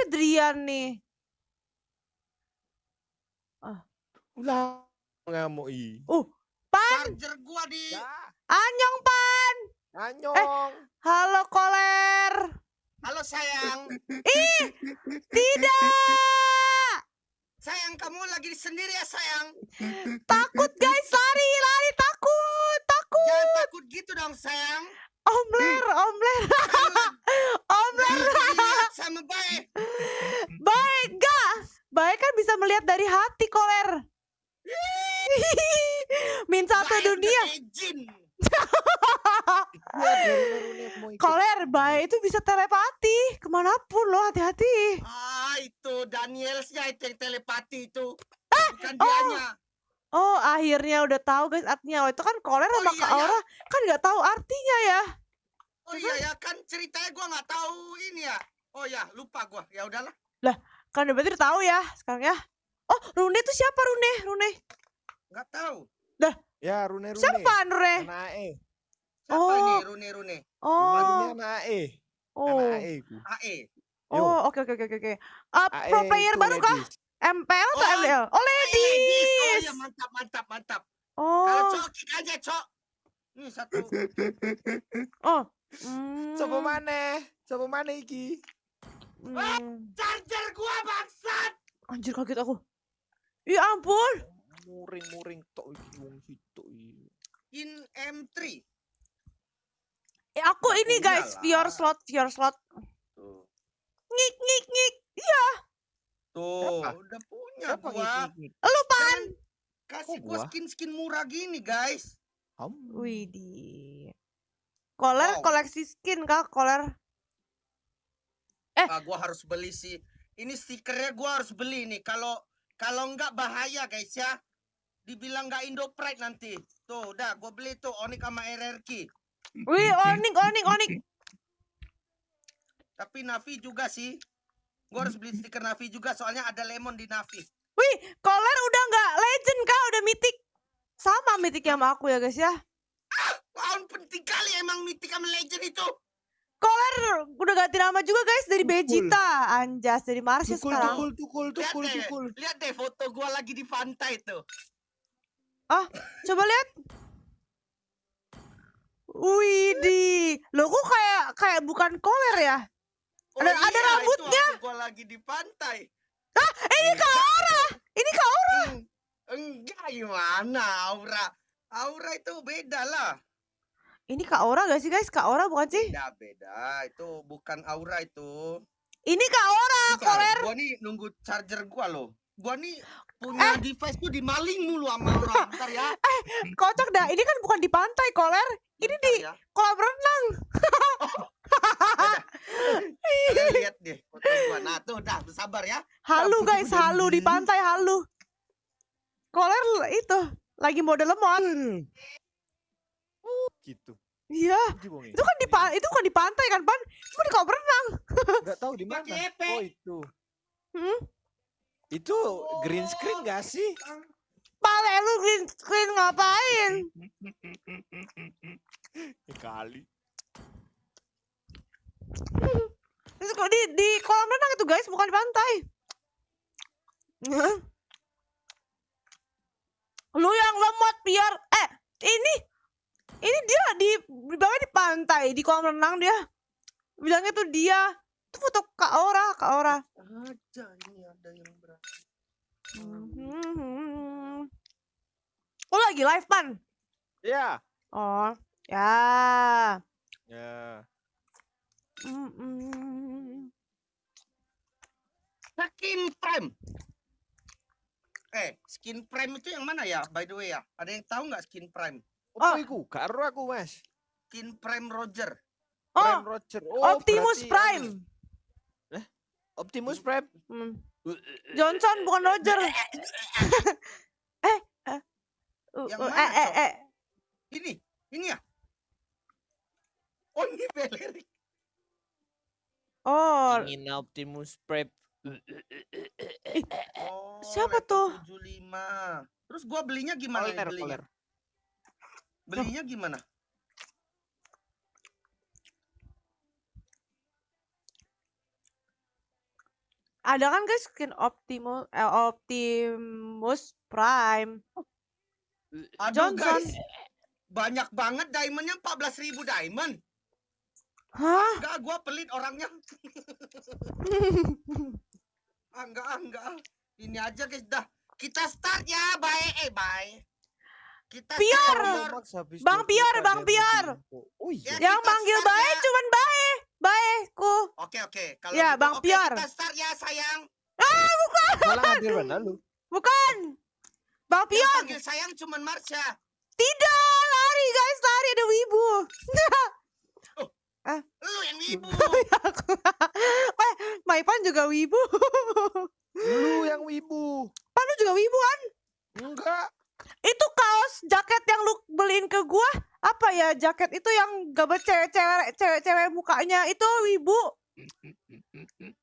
ada Drian nih. Ulah ngamuk i. Uh, Pan, Charger gua di Ya, Anyong Pan. anyong. Halo Koler. Halo sayang. Ih, tidak. Sayang kamu lagi sendiri ya sayang. Takut guys, lari, lari, takut, takut. Jangan takut gitu dong sayang. Omler, omler, omler. Lihat sama baik. Baik gak? Baik kan bisa melihat dari hati Koler. Min satu Baik udah dunia. kayak jin. Iya, Rune-Rune mau ikut. Koler, baik itu bisa ke mana pun loh, hati-hati. Ah itu Danielsnya itu yang telepati itu. Ah, Bukan dianya. Oh, akhirnya udah tahu guys artinya. Oh, itu kan Koler Oh, sama iya, Kak iya. Aura kan nggak tahu artinya ya. Oh iya ya kan ceritanya gua nggak tahu ini ya. Oh ya lupa gua. Ya udahlah. Kan udah berarti udah tahu ya sekarang ya. Oh, Rune itu siapa Rune? Rune. Nggak tahu. Ya, Rune-Rune. Siapa Rune? Anak E. Siapa Oh. ini Rune Rune? Oh. Rune anak E. Oh. Anak E ku. AE. Yo. Oh, oke oke oke oke oke. Uh, pro AE player itu baru kah? ladies. MPL atau Oh, MDL? Oh, Oh ladies. iya mantap mantap mantap. Kalau Oh. cowok kick aja cok. Ini satu. Oh. Hmm. Coba mana? Coba mana iki? Hmm. Charger gua bangsat. Anjir kaget aku. Ya ampun. Muring-muring tok iki wong situ iki. In M3. Eh, aku ini guys, iyalah. viewer slot, viewer slot. Tuh. Ngik ngik ngik. Iya, Tuh, Siapa? udah punya Siapa gua. lu pan. Kasih Kok gua skin-skin murah gini, guys. Ham. Widih. Koler Wow. koleksi skin kah? Koler. Eh. Ah, gua harus beli sih. Ini stikernya gua harus beli nih. Kalau kalau enggak bahaya, guys ya. Dibilang nggak Indo Pride nanti. Tuh, udah gua beli tuh Onyx sama RRQ. Wih, onik onik onik. Tapi Navi juga sih. Gua harus beli stiker Navi juga soalnya ada lemon di Navi. Wih, Koler udah nggak legend kah? Udah mythic. Sama mythic sama aku ya guys ya. Tahun penting kali emang Mythic sama Legend itu. Koler udah ganti nama juga guys dari Tukul. Vegeta, Anjas dari Marsha Tukul, sekarang. tukul, tukul, Lihat tukul, deh, tukul. lihat deh foto gua lagi di pantai tuh. Coba lihat. Widih, lo kok kayak kayak bukan Koler ya? Ada- ada Oh iya, rambutnya. Itu gua lagi di pantai. Ah, ini Kak Aura. Ini Kak Aura. Enggak gimana Aura. Aura itu beda lah. Ini Kak Aura gak sih guys? Kak Aura bukan sih? Beda beda. Itu bukan Aura itu. Ini Kak Aura, Bentar, Koler. Gua nih nunggu charger gua loh. Gua nih punya device tuh dimaling mulu sama orang. Bentar ya. Kocak dah. Ini kan bukan di pantai, Koler. Ini Bentar di ya. kolam renang. Kalian lihat deh foto gua. Nah, tuh dah sabar ya. Halu guys, udah halu di pantai halu. Koler itu lagi mode lemot. Gitu. Iya. Itu kan di pa- itu kan di pantai kan, Pan? Itu di kolam renang. Enggak tahu di mana. Oh, itu. Hmm? Itu green screen gak sih? Pale lu green screen ngapain? Ya kali. Itu kok di di kolam renang itu guys, bukan di pantai. Lu yang lemot biar eh ini ini dia di di bawah di pantai di kolam renang dia. Bilangnya tuh dia. Itu foto Kak Ora, Kak Ora. Aja ini ada yang berat. Hmm. Oh lagi live pan? Ya. Oh ya. Ya. Mm-mm. Skin Prime. Eh, Skin Prime itu yang mana ya? By the way ya, ada yang tahu nggak Skin Prime? Oh. iku? Gak ero aku, Mas. Skin Prime Roger. Prime Oh Roger. Oh, Optimus berarti Prime. Optimus Prime. Hmm. Johnson bukan Roger. eh, eh. Uh, Yang uh, mana, eh, eh, eh. Ini, ini ya. Oh ini Belerik. Oh, Ingin Optimus Prime. Oh, Siapa tuh? 75. Terus gua belinya gimana Koler, belinya? koler. Belinya gimana? Ada kan guys skin Optimus eh, Optimus Prime. Aduh Johnson. guys. Banyak banget diamondnya 14.000 diamond. Hah? Enggak, gua pelit orangnya. Ah, enggak, ah, enggak. ah. Ini aja guys dah. Kita start ya, bye. Eh, bye. Kita Pior. Bang 20 Pior, Bang Pior. Oh iya. Ya, Yang kita manggil bae ya. cuman bae. Baeku. Oke, oke. Kalau Ya, gitu, Bang oke, Pior. Kita start ya, sayang. Malah hadir mana lu? Bukan. Bang Yang Pior. panggil sayang cuman Marsha. Tidak, lari guys, lari ada wibu. Lu yang ibu. eh, Maipan juga wibu. Lu yang wibu. Pan lu juga wibu kan? Enggak. Itu kaos jaket yang lu beliin ke gua apa ya jaket itu yang gambar cewek-cewek cewek-cewek mukanya itu wibu.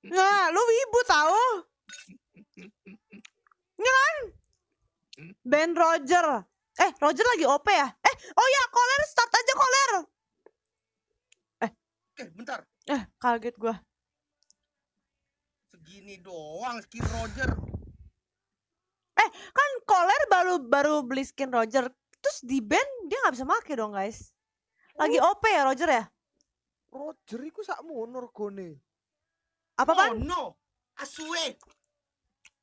Nah, lu wibu tahu? Ini kan? Ben Roger. Eh, Roger lagi OP ya? Eh, oh ya, Koler start aja Koler. Oke, bentar. Eh, kaget gua. Segini doang skin Roger. Kan Koler baru baru beli skin Roger. Terus di band dia nggak bisa make dong, guys. Lagi OP ya Roger ya? Roger iku sak monor gone. Apa Oh pan? no. Asue.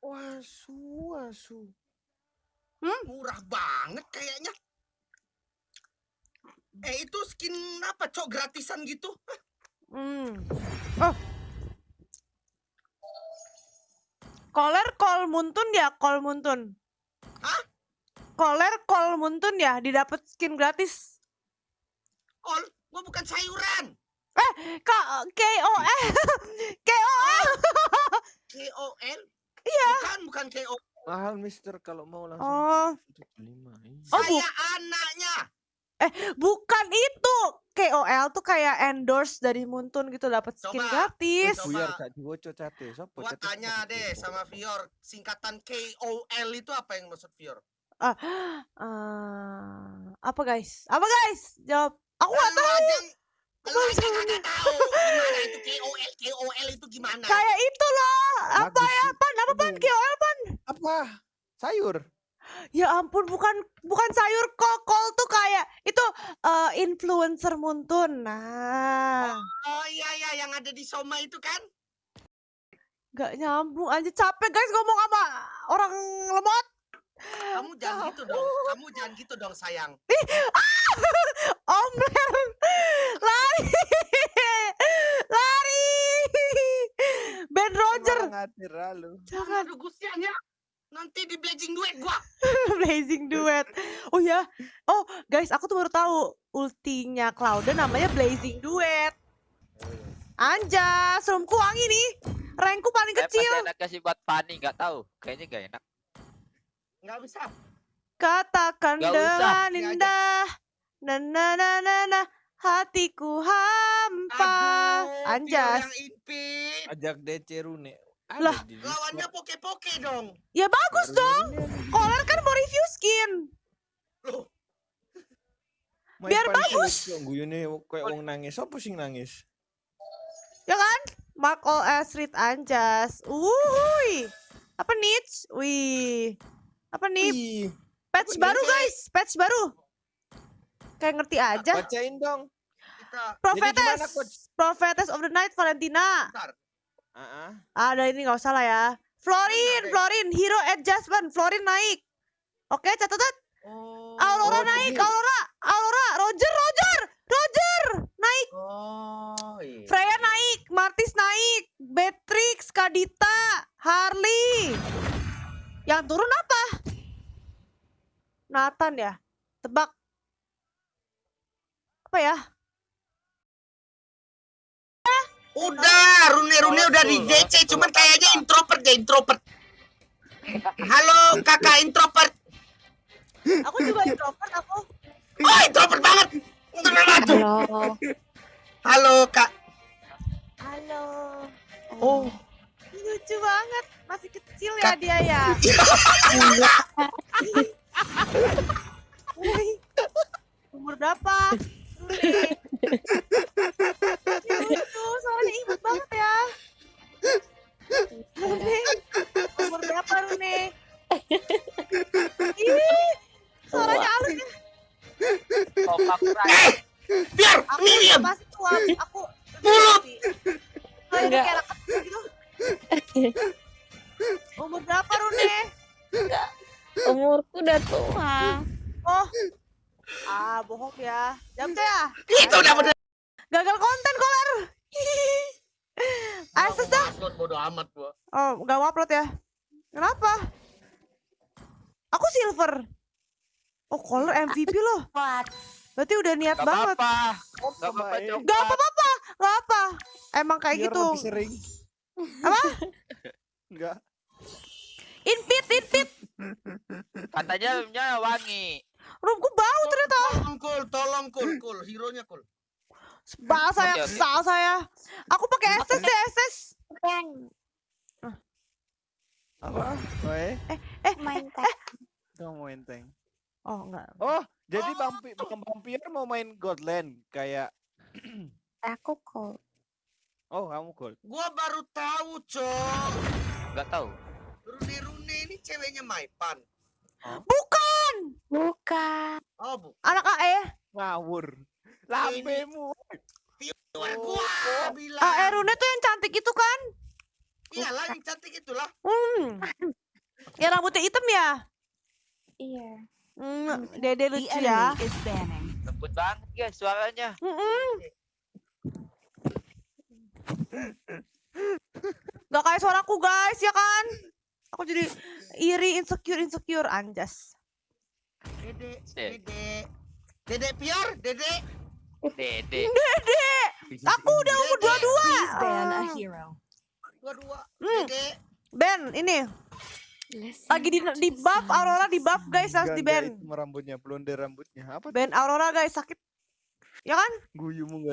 Wah, su asu. Murah banget kayaknya. Eh itu skin apa cok gratisan gitu? Hmm. Oh. Koler Kol Muntun ya, Kol Muntun. Hah? Kol Muntun ya, didapat skin gratis. Kol, gua bukan sayuran. Kak K O L K O L. K O L. Iya. Bukan, bukan K O. Mahal mister kalau mau langsung. Oh. lima. Oh, bu- Saya anaknya. Bukan itu. K O L tuh kayak endorse dari Muntun gitu dapat skin Coba. gratis. Coba. Gak diwoco cate. Sopo Gua tanya deh sama Fior, singkatan K O L itu apa yang maksud Fior? Ah, apa guys? Apa guys? Jawab. Aku nggak Lu tahu. aja lu aja tahu gimana itu K O L K O L itu gimana? Kayak itu loh. Apa Bagus ya? Pan? Apa pan? Aduh. K O L pan? Apa? Sayur. Ya ampun, bukan bukan sayur kol kol tuh kayak itu eh, influencer Muntun. Nah, Oh iya iya yang ada di Soma itu kan? nggak nyambung aja capek guys ngomong sama orang lemot. Kamu jangan gitu dong. Kamu jangan gitu dong sayang. Omler, lari, lari. Ben Roger, ngadir lalu. jangan Aduh gusianya. Nanti di blazing duet gua. Blazing Duet. Oh ya, oh guys, aku tuh baru tahu ultinya Clouden namanya Blazing Duet. Anjas, roomku wangi nih. Rankku paling Saya kecil. masih enak kasih buat Fanny, nggak tahu. Kayaknya nggak enak. Enggak bisa. Katakan Nggak usah, dengan aja. indah. Na na na na na, hatiku hampa. Aduh, Anjas. Yang. Ajak DC Rune. Ada Lah, Lawannya poke-poke dong. Ya bagus dong. Kolar kan mau review skin. Loh, biar bagus. Guyune kayak wong nangis. Sopo sing nangis? Ya kan? Mark All Astrid Anjas. Uhuy. Apa niche? Wih. Apa nih? Wih, Patch Apa baru guys. Patch baru. Kayak ngerti aja. bacain dong. kita Prophetess. Prophetess of the Night Valentina. bentar. Heeh. Ada ini nggak usah lah ya. Florin, Ada. Florin, hero adjustment, Florin naik. Oke, catatan. Oh. Aurora Oh, naik, jadi- Aurora, Aurora, Roger, Roger, Roger, naik. Oh, iya. Freya naik, Martis naik, Beatrix, Kadita, Harley. Yang turun apa? Nathan ya? Tebak. Apa ya? Udah, Rune-Rune udah di DC, cuman kayaknya introvert deh, introvert. Halo, kakak introvert. Aku juga introvert aku. Oh, introvert banget. Halo. Halo, kak. Halo. Oh, Lucu banget. Masih kecil ya Kak- dia ya. Woi. Umur berapa? Lucu, soalnya imut banget ya. Rune, umur berapa Rune? Ih, suaranya halus ya. Kompak hey, eh, biar aku. Pasti tua, aku mulut. Oh, gitu. Enggak. Gitu. Umur berapa Rune? Enggak. Umurku udah tua. Oh. Ah, bohong ya. Jam ya. Itu udah bener. Gagal konten kolar. Asus dah. Bodoh amat gua. Oh, gak mau upload ya. Kenapa? Aku silver. Oh, color MVP loh. Berarti udah niat Gak banget. apa-apa. Oh, Gak apa-apa. Cok. Gak apa-apa, gak apa. Emang kayak Biar gitu. lebih sering. Apa? Enggak. Invit, invit. Katanya rumahnya wangi. Rumahku bau ternyata. Tolong kul, tolong kul, kul, hero-nya kul. Sebal saya, kesal saya. Aku pakai SS deh, SS. Apa? Wae, Main tag. kamu mau enteng. Oh, enggak. Oh, jadi vampir, bukan vampir mau main Godland kayak Aku kok. Oh, kamu gold. Gua baru tahu, Cok. Gak tahu. Rune-rune ini ceweknya Maipan. Bukan. Bukan. Oh, bu. Anak AE. Ngawur. Lambemu. Luar gua bilang. AE Rune tuh yang cantik itu kan? Iyalah yang cantik itulah. Hmm. Ya rambutnya hitam ya? Iya. Hmm, dede lucu ya. Lembut banget guys suaranya. Mm-mm. Gak kayak suaraku guys ya kan? Aku jadi iri, insecure, insecure, anjas. Dede, dede. Dede piar, dede. Dede. Dede, aku udah umur dua-dua. Dua-dua. Hmm. Dede. Ben, ini lagi di, di buff Aurora di buff guys harus di ban. rambutnya, blonde rambutnya. Apa? Ben Aurora guys sakit. Ya kan? Guyumu enggak